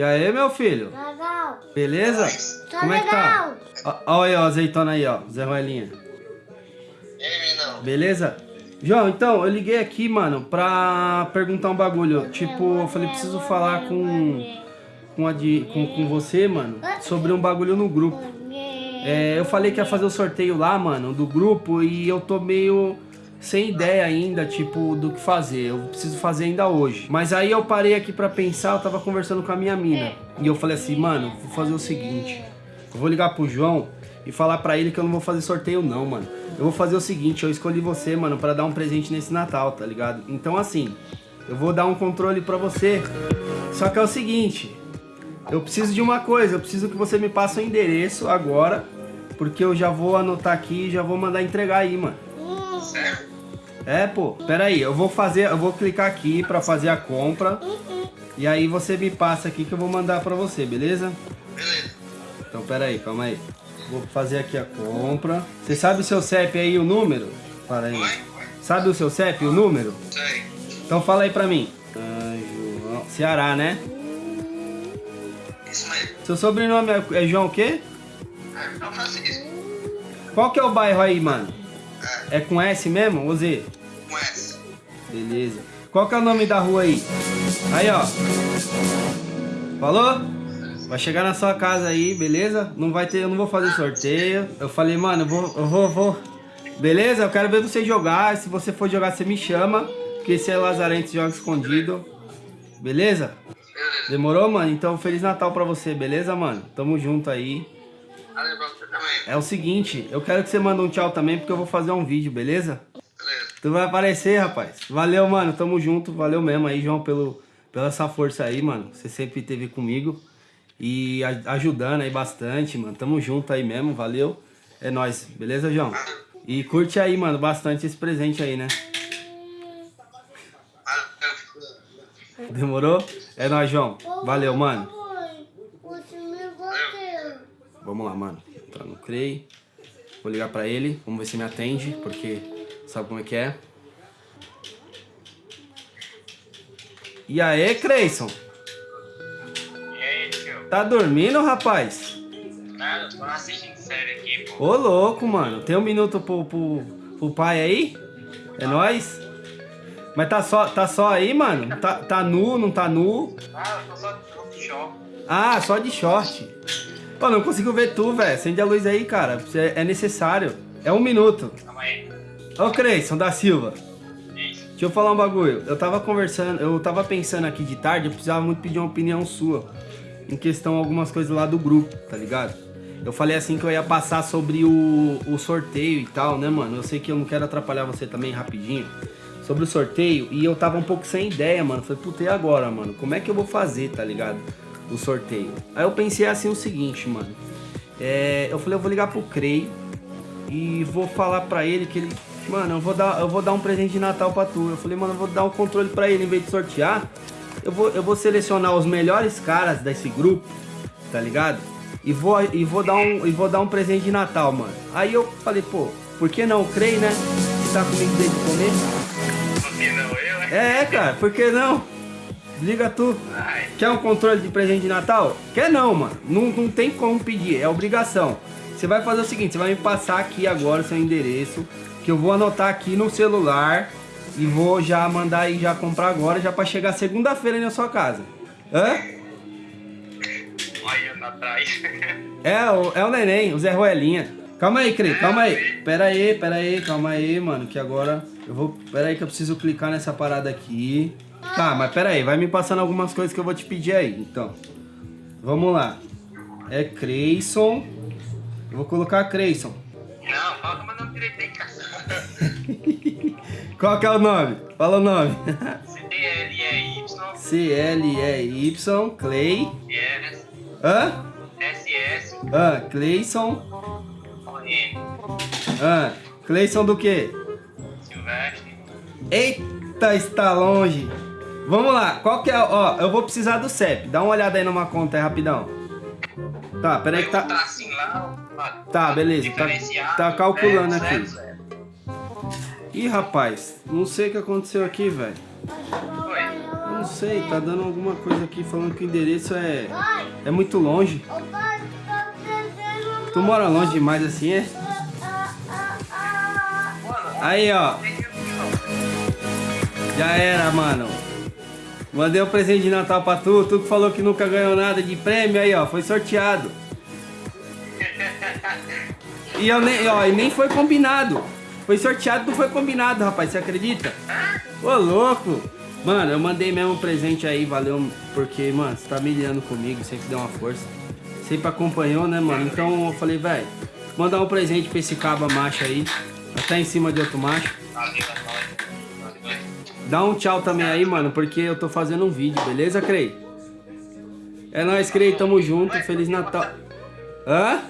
E aí, meu filho? Legal. Beleza? Tá Como é que tá? legal. Ó, ó aí, ó, azeitona aí, ó. Zé Ruelinha. E aí, menino? Beleza? João, então, eu liguei aqui, mano, pra perguntar um bagulho. Tipo, eu falei, preciso falar com, com, a de, com, com você, mano, sobre um bagulho no grupo. É, eu falei que ia fazer o sorteio lá, mano, do grupo e eu tô meio sem ideia ainda, tipo, do que fazer. Eu preciso fazer ainda hoje. Mas aí eu parei aqui pra pensar, eu tava conversando com a minha mina. E eu falei assim, mano, vou fazer o seguinte. Eu vou ligar pro João e falar pra ele que eu não vou fazer sorteio não, mano. Eu vou fazer o seguinte, eu escolhi você, mano, pra dar um presente nesse Natal, tá ligado? Então assim, eu vou dar um controle pra você. Só que é o seguinte, eu preciso de uma coisa, eu preciso que você me passe o endereço agora, porque eu já vou anotar aqui e já vou mandar entregar aí, mano. É, pô, pera aí, eu vou fazer, eu vou clicar aqui pra fazer a compra. E aí você me passa aqui que eu vou mandar pra você, beleza? Beleza. Então, pera aí, calma aí. Vou fazer aqui a compra. Você sabe o seu CEP aí, o número? Para aí. Oi? Sabe o seu CEP, o número? Sei. Então fala aí pra mim. Ah, João. Ceará, né? Isso mesmo. Seu sobrenome é, é João o quê? É, João Francisco. Qual que é o bairro aí, mano? É, É com S mesmo ou Z? com S. Beleza. Qual que é o nome da rua aí? Aí, ó. Falou? Vai chegar na sua casa aí, beleza? Não vai ter, eu não vou fazer sorteio. Eu falei, mano, eu vou, eu vou, vou. Beleza? Eu quero ver você jogar. Se você for jogar, você me chama. Porque esse é Lazarente joga escondido. Beleza? Beleza. Demorou, mano? Então, Feliz Natal pra você, beleza, mano? Tamo junto aí. Valeu. É o seguinte, eu quero que você mande um tchau também, porque eu vou fazer um vídeo, beleza? Beleza. Tu vai aparecer, rapaz. Valeu, mano. Tamo junto. Valeu mesmo aí, João, pelo, pela essa força aí, mano. Você sempre esteve comigo. E a- ajudando aí bastante, mano. Tamo junto aí mesmo. Valeu. É nóis. Beleza, João? E curte aí, mano, bastante esse presente aí, né? Demorou? É nóis, João. Valeu, mano. Vamos lá, mano. Entrar no CREI. Vou ligar pra ele. Vamos ver se me atende, porque sabe como é que é. E aí, Creyson? E aí, tio? Tá dormindo, rapaz? Nada, tô assistindo série aqui, pô. Ô, louco, mano. Tem um minuto pro, pro, pro pai aí? É nóis? Mas tá só, tá só aí, mano? Tá, tá nu, não tá nu? Ah, eu tô só de show. Ah, só de short. Pô, não consigo ver tu, velho. Acende a luz aí, cara. É, necessário. É um minuto. Calma aí. Ô, Creyson da Silva. Isso. Deixa eu falar um bagulho. Eu tava conversando, eu tava pensando aqui de tarde, eu precisava muito pedir uma opinião sua. Em questão algumas coisas lá do grupo, tá ligado? Eu falei assim que eu ia passar sobre o, o sorteio e tal, né, mano? Eu sei que eu não quero atrapalhar você também rapidinho. Sobre o sorteio, e eu tava um pouco sem ideia, mano. Falei, puta, e agora, mano? Como é que eu vou fazer, tá ligado? O sorteio. Aí eu pensei assim o seguinte, mano. É, eu falei, eu vou ligar pro Creio e vou falar pra ele que ele. Mano, eu vou dar, eu vou dar um presente de Natal pra tu. Eu falei, mano, eu vou dar um controle pra ele em vez de sortear. Eu vou, eu vou selecionar os melhores caras desse grupo, tá ligado? E vou, e vou dar um, e vou dar um presente de Natal, mano. Aí eu falei, pô, por que não? Creio, né? Que tá comigo desde o começo. Por que não eu, né? É, cara, por que não? Liga tu. Ai, Quer um controle de presente de Natal? Quer não, mano. Não, não tem como pedir, é obrigação. Você vai fazer o seguinte, você vai me passar aqui agora o seu endereço, que eu vou anotar aqui no celular e vou já mandar aí já comprar agora, já pra chegar segunda-feira aí na sua casa. Hã? atrás. É, o, é o neném, o Zé Ruelinha. Calma aí, Cri, calma aí. Pera aí, pera aí, calma aí, mano, que agora eu vou... Pera aí que eu preciso clicar nessa parada aqui. Tá, mas pera aí, vai me passando algumas coisas que eu vou te pedir aí, então. Vamos lá. É Creyson. Eu vou colocar Creyson. Não, fala meu nome direito aí, cara. Qual que é o nome? Fala o nome. C-L-E-Y, C-L-E-Y, Clay. S, Hã? S-S, Hã? Clayson. O-N, Hã? Clayson do quê? Silvestre. Eita, está longe. Vamos lá, qual que é? Ó, eu vou precisar do CEP. Dá uma olhada aí numa conta aí, rapidão. Tá, peraí que Tá. tá... ó. Tá, beleza, tá- tá calculando aqui. Ih, rapaz, não sei o que aconteceu aqui, velho. Não sei, tá dando alguma coisa aqui falando que o endereço é, é muito longe. Tu mora longe demais assim, é? Aí, ó. Já era, mano. Mandei um presente de Natal pra tu. Tu que falou que nunca ganhou nada de prêmio aí, ó. Foi sorteado. E eu nem, ó, e nem foi combinado. Foi sorteado, não foi combinado, rapaz. Você acredita? Ô, louco. Mano, eu mandei mesmo um presente aí, valeu. Porque, mano, você tá milhando comigo, sempre deu uma força. Sempre acompanhou, né, mano? Então eu falei, velho, mandar um presente pra esse caba macho aí. Até em cima de outro macho. Dá um tchau também aí, mano, porque eu tô fazendo um vídeo, beleza, Crei? É nóis, Crei, tamo junto, Feliz Natal. Hã?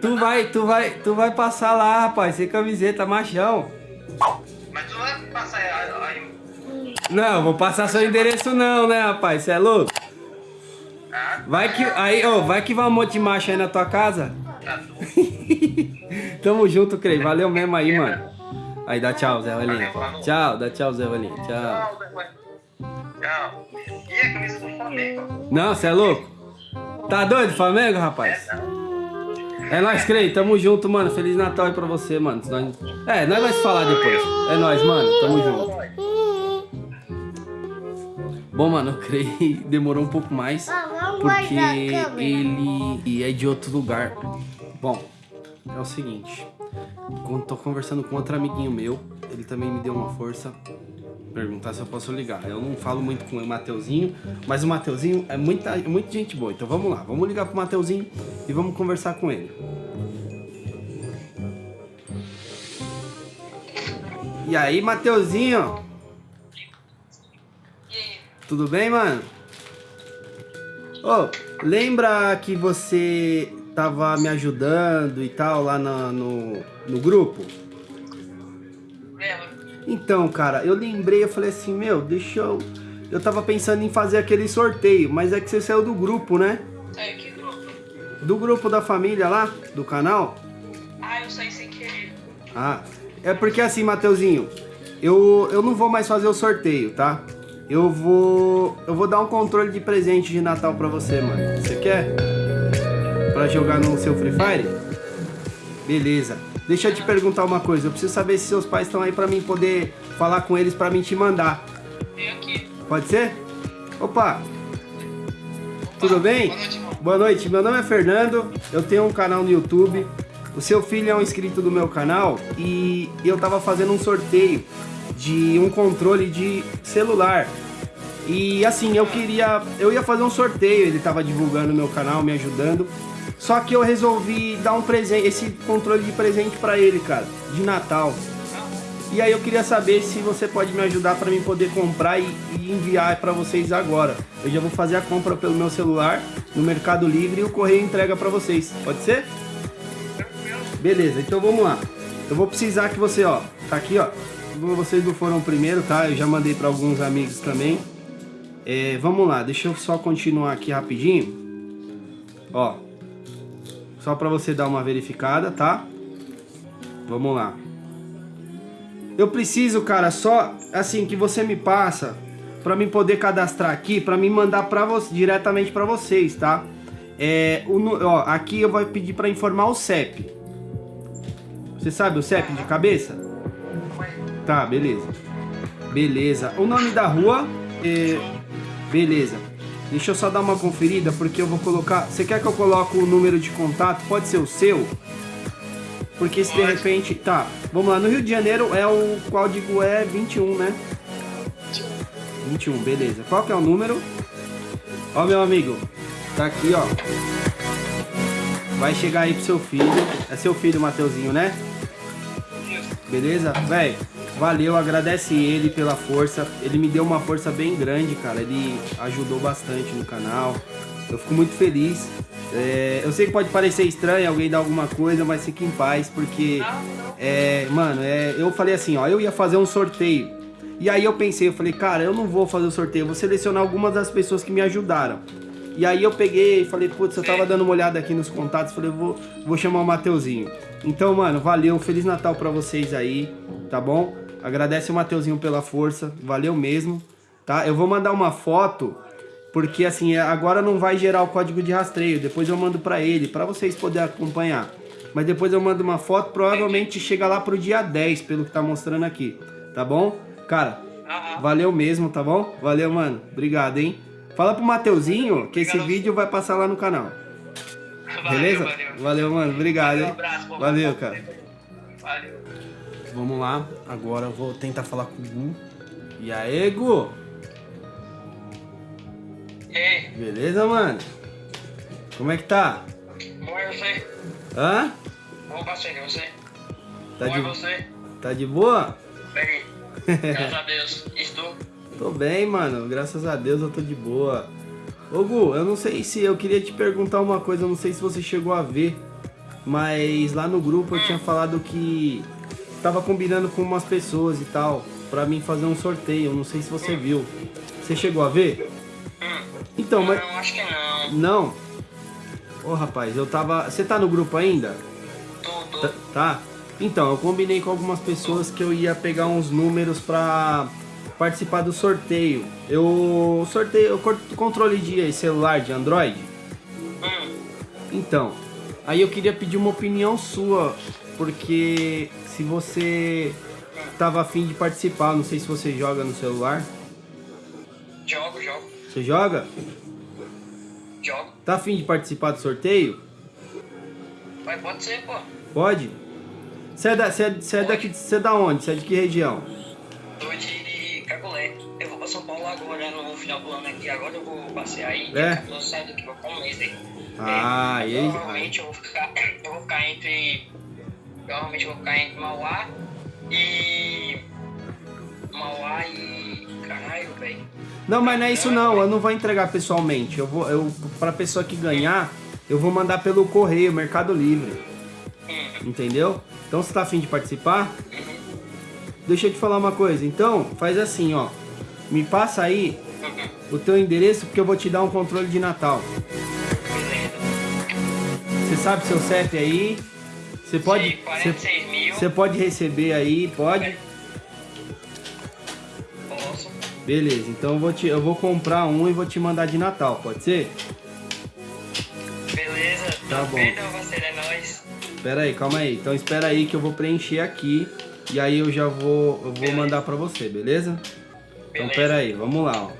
Tu vai, tu vai, tu vai passar lá, rapaz, sem camiseta, machão. Mas tu vai passar aí. Não, vou passar seu endereço não, né, rapaz, cê é louco? Vai que, aí, ô, vai que vai um monte de macho aí na tua casa. Tá. Tamo junto, Crei, valeu mesmo aí, mano. Aí, dá tchau, Zé Valinha. Tchau, dá tchau, Zé Valinha, tchau. Tchau. E a camisa do Flamengo? Não, cê é louco? Tá doido, Flamengo, rapaz? É nóis, Crei, tamo junto, mano. Feliz Natal aí pra você, mano. Nós- É, nós se falar depois. É nóis, mano. Tamo junto. Bom, mano, o Crei demorou um pouco mais. Porque ele é de outro lugar. Bom, é o seguinte. Quando tô conversando com outro amiguinho meu, ele também me deu uma força. Perguntar se eu posso ligar. Eu não falo muito com o Mateuzinho, mas o Mateuzinho é muita, é muita gente boa. Então vamos lá, vamos ligar pro Mateuzinho e vamos conversar com ele. E aí, Mateuzinho? Tudo bem, mano? Ô, lembra que você tava me ajudando e tal lá na- no, no grupo? Então, cara, eu lembrei, eu falei assim, meu, deixa eu. Eu tava pensando em fazer aquele sorteio, mas é que você saiu do grupo, né? É, que grupo? Do grupo da família lá, do canal. Ah, eu saí sem querer. Ah, é porque assim, Mateuzinho, eu, eu não vou mais fazer o sorteio, tá? Eu vou. Eu vou dar um controle de presente de Natal pra você, mano. Você quer? Pra jogar no seu Free Fire? Beleza. Deixa eu te perguntar uma coisa. Eu preciso saber se seus pais estão aí pra mim poder falar com eles pra mim te mandar. Vem aqui. Pode ser? Opa! Tudo bem? Boa noite, irmão. Boa noite, meu nome é Fernando, eu tenho um canal no YouTube. O seu filho é um inscrito do meu canal e eu tava fazendo um sorteio de um controle de celular. E assim, eu queria. Eu ia fazer um sorteio, ele tava divulgando meu canal, me ajudando. Só que eu resolvi dar um presente, esse controle de presente pra ele, cara, de Natal. E aí eu queria saber se você pode me ajudar para mim poder comprar e, e enviar para vocês agora. Eu já vou fazer a compra pelo meu celular no Mercado Livre e o correio entrega para vocês. Pode ser? Beleza, então vamos lá. Eu vou precisar que você, ó, tá aqui, ó. Vocês não foram o primeiro, tá? Eu já mandei para alguns amigos também. É, vamos lá, deixa eu só continuar aqui rapidinho. Ó, só para você dar uma verificada, tá? Vamos lá. Eu preciso, cara, só assim que você me passa para mim poder cadastrar aqui, para mim mandar para você diretamente para vocês, tá? É, o, ó, aqui eu vou pedir para informar o CEP. Você sabe o CEP de cabeça? Tá, beleza. Beleza. O nome da rua é beleza. Deixa eu só dar uma conferida porque eu vou colocar. Você quer que eu coloque o número de contato? Pode ser o seu? Porque se de repente. Tá, vamos lá. No Rio de Janeiro é o código é 21, né? 21, beleza. Qual que é o número? Ó, meu amigo. Tá aqui, ó. Vai chegar aí pro seu filho. É seu filho, Mateuzinho, né? Beleza? Véi, valeu, agradece ele pela força. Ele me deu uma força bem grande, cara. Ele ajudou bastante no canal. Eu fico muito feliz. É, eu sei que pode parecer estranho alguém dar alguma coisa, mas fique em paz, porque. É, mano, é, eu falei assim, ó, eu ia fazer um sorteio. E aí eu pensei, eu falei, cara, eu não vou fazer o sorteio, vou selecionar algumas das pessoas que me ajudaram. E aí eu peguei e falei, putz, eu tava dando uma olhada aqui nos contatos, falei, vou, vou chamar o Mateuzinho. Então, mano, valeu, Feliz Natal pra vocês aí, tá bom? Agradece o Mateuzinho pela força, valeu mesmo, tá? Eu vou mandar uma foto, porque assim, agora não vai gerar o código de rastreio, depois eu mando pra ele, pra vocês poderem acompanhar. Mas depois eu mando uma foto, provavelmente chega lá pro dia 10, pelo que tá mostrando aqui, tá bom? Cara, valeu mesmo, tá bom? Valeu, mano. Obrigado, hein? Fala pro Mateuzinho que esse vídeo vai passar lá no canal. Valeu, Beleza? Valeu, Valeu, mano. Obrigado, Valeu, um abraço. Valeu, cara. Valeu. Vamos lá. Agora eu vou tentar falar com o Gu. E aí, Gu? E aí, Beleza, mano? Como é que tá? como é você? Hã? Bom passeio, e você? Tá como é de, você? tá de boa? Bem, graças a Deus. Estou. Tô bem, mano. Graças a Deus eu tô de boa. Ô Gu, eu não sei se eu queria te perguntar uma coisa, eu não sei se você chegou a ver, mas lá no grupo eu tinha falado que tava combinando com umas pessoas e tal, pra mim fazer um sorteio, não sei se você viu. Você chegou a ver? Hum. Então, mas. Não, acho que não. Não. Ô rapaz, eu tava. Você tá no grupo ainda? Tô, tô. Tá- Tá? Então, eu combinei com algumas pessoas que eu ia pegar uns números pra participar do sorteio. Eu sorteio, eu controle de celular de Android. Hum. Então, aí eu queria pedir uma opinião sua, porque se você tava afim de participar, não sei se você joga no celular. Jogo, jogo, Você joga? jogo. Tá afim de participar do sorteio? Mas pode ser, pô. Pode? Você é, da, você é, você é daqui, você é da onde? Você é de que região? Tô de Cagolé. Eu vou pra São Paulo agora, no final do ano aqui. Agora eu vou passear aí. É? Eu saio daqui, vou ficar um mês aí. Ah, É, e aí? Provavelmente eu vou ficar. Eu vou ficar entre. Provavelmente vou ficar entre Mauá e. Mauá e. Caralho, velho. Não, mas não é isso não, eu não vou entregar pessoalmente. Eu vou, eu, pra pessoa que ganhar, eu vou mandar pelo correio, Mercado Livre. Hum, Entendeu? Então você tá afim de participar? uhum, Deixa eu te falar uma coisa. Então, faz assim, ó. Me passa aí uhum. o teu endereço porque eu vou te dar um controle de Natal. Você sabe seu CEP aí? Você pode. Sim, 46 mil. Você pode receber aí, pode? Posso. Beleza, então eu vou, te, eu vou comprar um e vou te mandar de Natal, pode ser? Beleza. Tá bom. Feito, parceiro, é nóis. Espera aí, calma aí. Então espera aí que eu vou preencher aqui e aí eu já vou, eu vou mandar pra você, beleza? Então Beleza. pera aí, vamos lá, ó.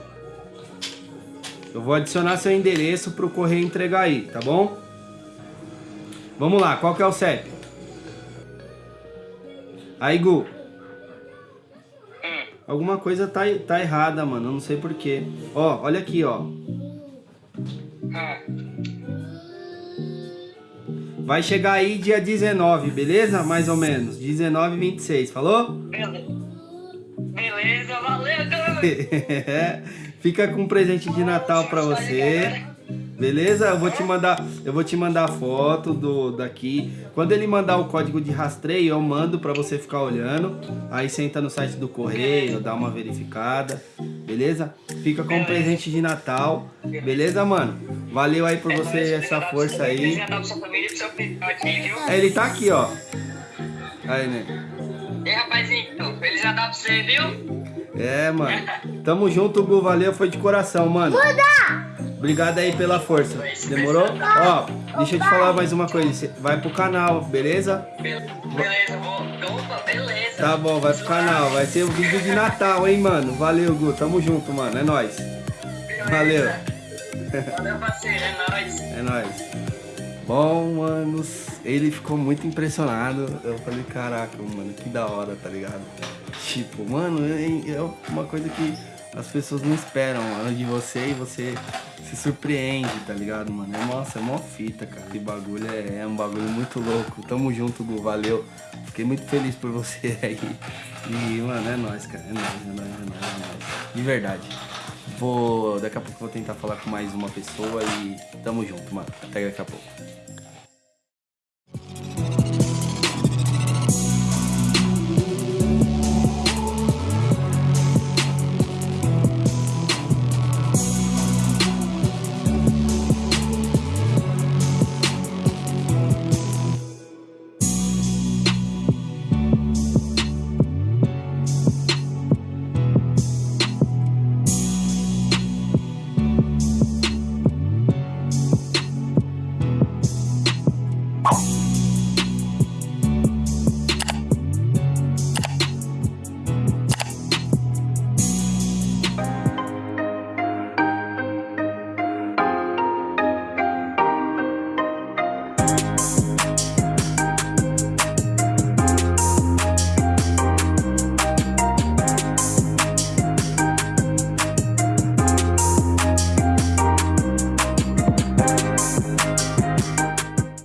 Eu vou adicionar seu endereço pro correio entregar aí, tá bom? Vamos lá, qual que é o CEP? Aí, Gu, Hum. alguma coisa tá, tá errada, mano, eu não sei porquê. Ó, olha aqui, ó. Ah, Vai chegar aí dia 19, beleza? Mais ou menos. 19 e 26, falou? beleza. Beleza, valeu. Fica com um presente de Natal pra você. Beleza? Eu vou te mandar, eu vou te mandar a foto do daqui. Quando ele mandar o código de rastreio, eu mando pra você ficar olhando. Aí você entra no site do correio, dá uma verificada. Beleza? Fica com um presente de Natal. Beleza, mano? Valeu aí por você essa força aí. Já dá pra sua família e pro seu filho aqui, viu? É, Ele tá aqui, ó. Aí, né? E rapazinho, Feliz Natal pra você, viu? É, mano. Tamo junto, Gu. Valeu, foi de coração, mano. Obrigado aí pela força. Demorou? Ó, deixa eu te falar mais uma coisa. Vai pro canal, beleza? Be- Beleza, vou. Opa, beleza. Tá bom, vai pro canal. Vai ser o vídeo de Natal, hein, mano? Valeu, Gu. Tamo junto, mano. É nóis. Valeu. Valeu, parceiro, é nóis. É nóis. Bom, manos, ele ficou muito impressionado. Eu falei, caraca, mano, que da hora, tá ligado? Tipo, mano, é uma coisa que as pessoas não esperam, mano, de você e você se surpreende, tá ligado, mano? É, nossa, é mó fita, cara. Esse bagulho é, é um bagulho muito louco. Tamo junto, Gu, valeu. Fiquei muito feliz por você aí. E, mano, é nóis, cara. É nóis, é nóis, é nóis, é nóis. De verdade. Vou. Daqui a pouco vou tentar falar com mais uma pessoa e tamo junto, mano. Até daqui a pouco.